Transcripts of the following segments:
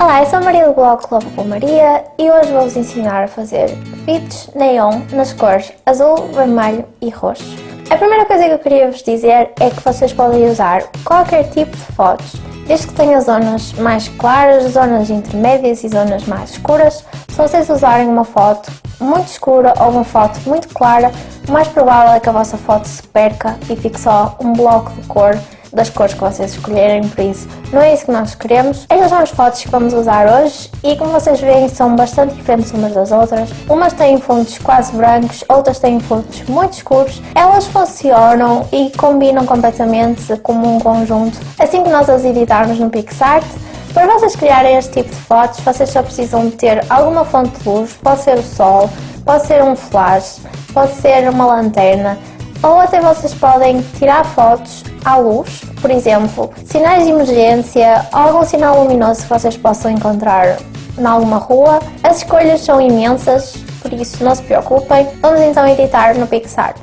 Olá, eu sou a Maria do blog Club com Maria e hoje vou-vos ensinar a fazer fits neon nas cores azul, vermelho e roxo. A primeira coisa que eu queria vos dizer é que vocês podem usar qualquer tipo de fotos, desde que tenha zonas mais claras, zonas intermédias e zonas mais escuras. Se vocês usarem uma foto muito escura ou uma foto muito clara, o mais provável é que a vossa foto se perca e fique só um bloco de cor das cores que vocês escolherem, por isso não é isso que nós queremos. Estas são as fotos que vamos usar hoje e como vocês veem são bastante diferentes umas das outras. Umas têm fundos quase brancos, outras têm fundos muito escuros. Elas funcionam e combinam completamente como um conjunto. Assim que nós as editarmos no PixArt, para vocês criarem este tipo de fotos, vocês só precisam ter alguma fonte de luz, pode ser o sol, pode ser um flash, pode ser uma lanterna, ou até vocês podem tirar fotos à luz, por exemplo, sinais de emergência ou algum sinal luminoso que vocês possam encontrar em alguma rua. As escolhas são imensas, por isso não se preocupem. Vamos então editar no PixArt.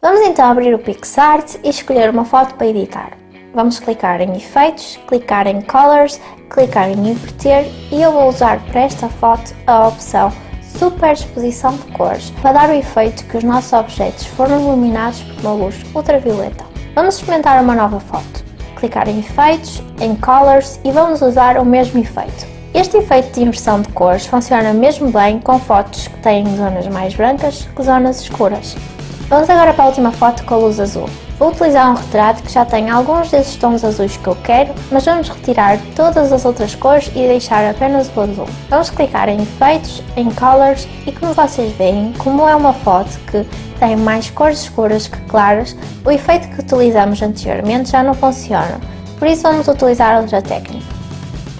Vamos então abrir o PixArt e escolher uma foto para editar. Vamos clicar em Efeitos, clicar em Colors, clicar em Inverter e eu vou usar para esta foto a opção superexposição de cores para dar o efeito que os nossos objetos foram iluminados por uma luz ultravioleta. Vamos experimentar uma nova foto. Clicar em Efeitos, em Colors e vamos usar o mesmo efeito. Este efeito de inversão de cores funciona mesmo bem com fotos que têm zonas mais brancas que zonas escuras. Vamos agora para a última foto com a luz azul. Vou utilizar um retrato que já tem alguns desses tons azuis que eu quero, mas vamos retirar todas as outras cores e deixar apenas o azul. Vamos clicar em Efeitos, em Colors e como vocês veem, como é uma foto que tem mais cores escuras que claras, o efeito que utilizamos anteriormente já não funciona, por isso vamos utilizar outra técnica.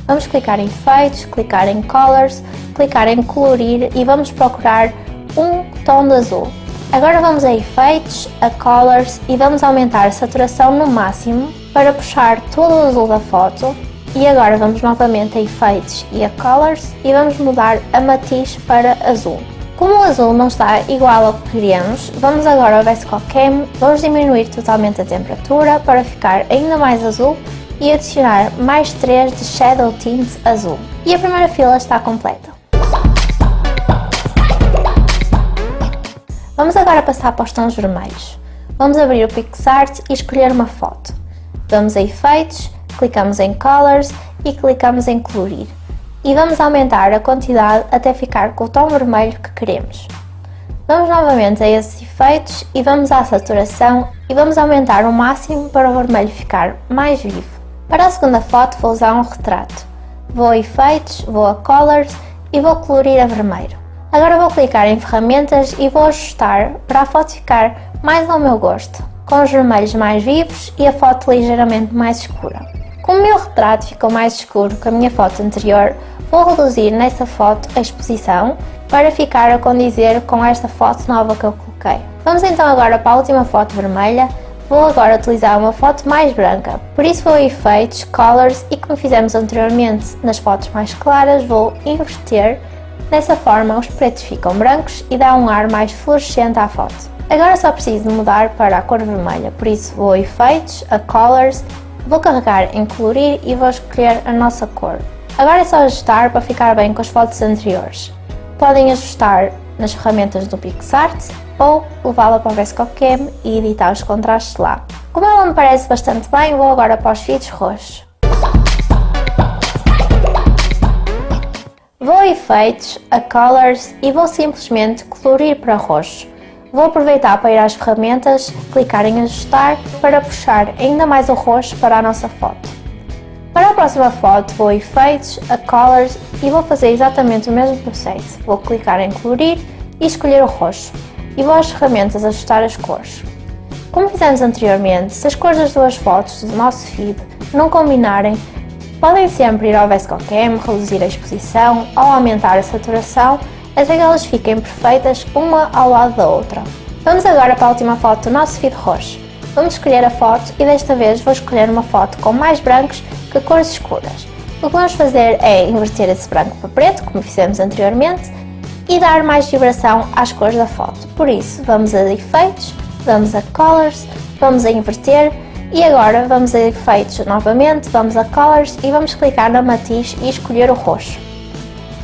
Vamos clicar em Efeitos, clicar em Colors, clicar em Colorir e vamos procurar um tom de azul. Agora vamos a efeitos, a colors e vamos aumentar a saturação no máximo para puxar todo o azul da foto e agora vamos novamente a efeitos e a colors e vamos mudar a matiz para azul. Como o azul não está igual ao que queríamos, vamos agora ao VSCO Cam, vamos diminuir totalmente a temperatura para ficar ainda mais azul e adicionar mais 3 de Shadow Tint azul. E a primeira fila está completa. Vamos agora passar para os tons vermelhos. Vamos abrir o PixArt e escolher uma foto. Vamos a Efeitos, clicamos em Colors e clicamos em Colorir. E vamos aumentar a quantidade até ficar com o tom vermelho que queremos. Vamos novamente a esses efeitos e vamos à saturação e vamos aumentar o máximo para o vermelho ficar mais vivo. Para a segunda foto vou usar um retrato. Vou a efeitos, vou a colors e vou colorir a vermelho. Agora vou clicar em ferramentas e vou ajustar para a foto ficar mais ao meu gosto, com os vermelhos mais vivos e a foto ligeiramente mais escura. Como o meu retrato ficou mais escuro que a minha foto anterior, vou reduzir nessa foto a exposição para ficar a condizer com esta foto nova que eu coloquei. Vamos então agora para a última foto vermelha, vou agora utilizar uma foto mais branca, por isso vou a efeitos, colors e como fizemos anteriormente nas fotos mais claras, vou inverter Dessa forma os pretos ficam brancos e dá um ar mais fluorescente à foto. Agora só preciso mudar para a cor vermelha, por isso vou a Efeitos, a Colors, vou carregar em Colorir e vou escolher a nossa cor. Agora é só ajustar para ficar bem com as fotos anteriores. Podem ajustar nas ferramentas do PixArt ou levá-la para o VSCOCAM e editar os contrastes lá. Como ela me parece bastante bem, vou agora para os feeds roxos. Vou a efeitos, a colors e vou simplesmente colorir para roxo. Vou aproveitar para ir às ferramentas, clicar em ajustar para puxar ainda mais o roxo para a nossa foto. Para a próxima foto vou a efeitos, a colors e vou fazer exatamente o mesmo processo. Vou clicar em colorir e escolher o roxo e vou às ferramentas ajustar as cores. Como fizemos anteriormente, se as cores das duas fotos do nosso feed não combinarem, Podem sempre ir ao VSCOCAM, reduzir a exposição ou aumentar a saturação até que elas fiquem perfeitas uma ao lado da outra. Vamos agora para a última foto do nosso feed roxo. Vamos escolher a foto e desta vez vou escolher uma foto com mais brancos que cores escuras. O que vamos fazer é inverter esse branco para preto, como fizemos anteriormente, e dar mais vibração às cores da foto. Por isso, vamos a efeitos, vamos a colors, vamos a inverter E agora vamos a efeitos novamente, vamos a Colors e vamos clicar na matiz e escolher o roxo.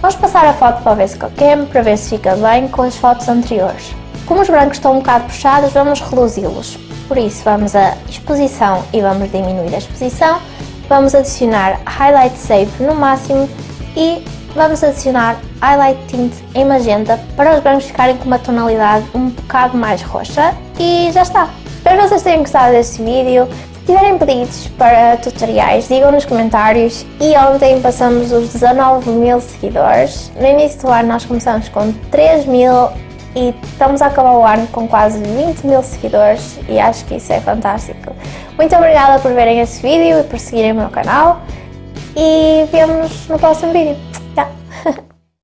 Vamos passar a foto para o VSCO Cam para ver se fica bem com as fotos anteriores. Como os brancos estão um bocado puxados, vamos reduzi-los. Por isso vamos a exposição e vamos diminuir a exposição. Vamos adicionar Highlight Safe no máximo e vamos adicionar Highlight Tint em magenta para os brancos ficarem com uma tonalidade um bocado mais roxa. E já está! Espero que vocês tenham gostado deste vídeo. Se tiverem pedidos para tutoriais, digam nos comentários. E ontem passamos os 19 mil seguidores. No início do ano nós começamos com 3 mil e estamos a acabar o ano com quase 20 mil seguidores e acho que isso é fantástico. Muito obrigada por verem este vídeo e por seguirem o meu canal e vemos no próximo vídeo.